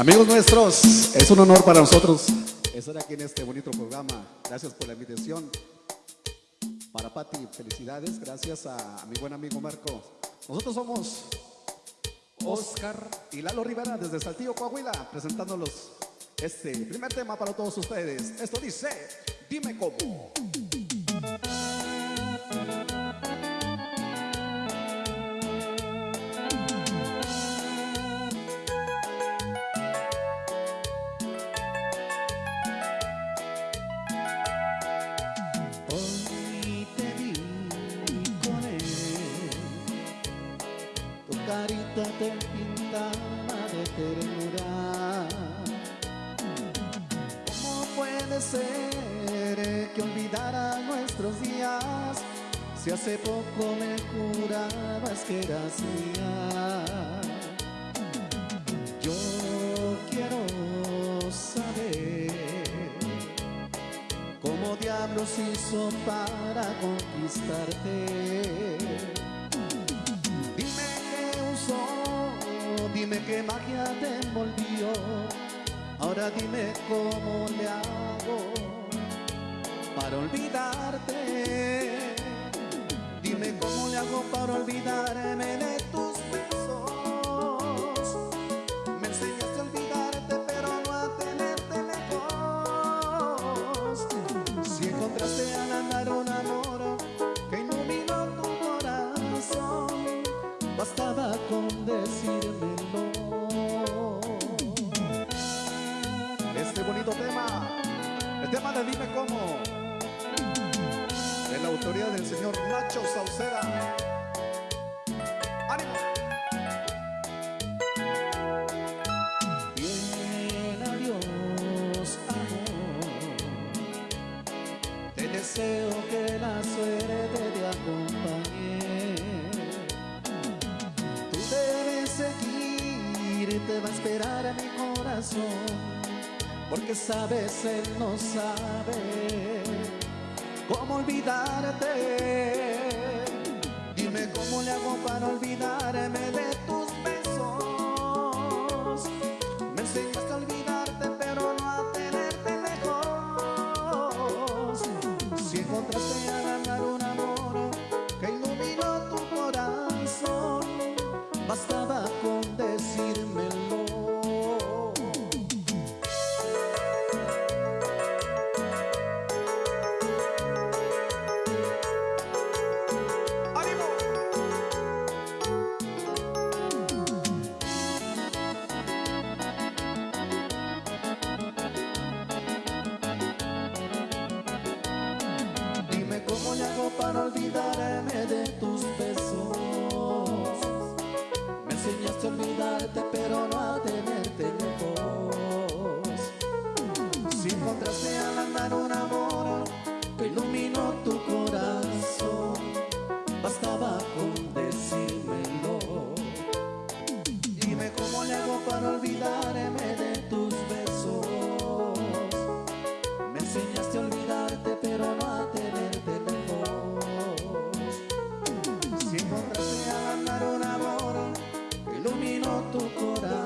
Amigos nuestros, es un honor para nosotros estar aquí en este bonito programa. Gracias por la invitación. Para Pati, felicidades. Gracias a, mi buen amigo Marco. Nosotros somos Oscar y Lalo Rivera desde Saltillo, Coahuila, presentándolos este primer tema para todos ustedes. Esto dice, dime cómo. Carita te pintaba de ternura. ¿Cómo puede ser que olvidara nuestros días si hace poco me jurabas que eras mía? Yo quiero saber ¿Cómo diablos hizo para conquistarte? Dime qué magia te envolvió. Ahora dime cómo le hago para olvidarte. Dime cómo le hago para olvidarme bonito tema, el tema de Dime Cómo, de la autoría del señor Nacho Sauceda. ¡Ánimo! Bien, adiós, amor. Te deseo que la suerte te acompañe. Tú debes seguir, te va a esperar a mi corazón. Porque sabes, él no sabe cómo olvidarte. Dime cómo le hago para olvidarme de tus besos. Me enseñaste a olvidarte, pero no a tenerte lejos. Si encontraste al andar un amor que iluminó tu corazón, bastaba para olvidarme de tus besos. Me enseñaste a olvidarte pero no a tenerte lejos Si encontraste al andar un amor que iluminó tu corazón Bastaba con decírmelo. Dime cómo le hago para olvidarme tu corazón.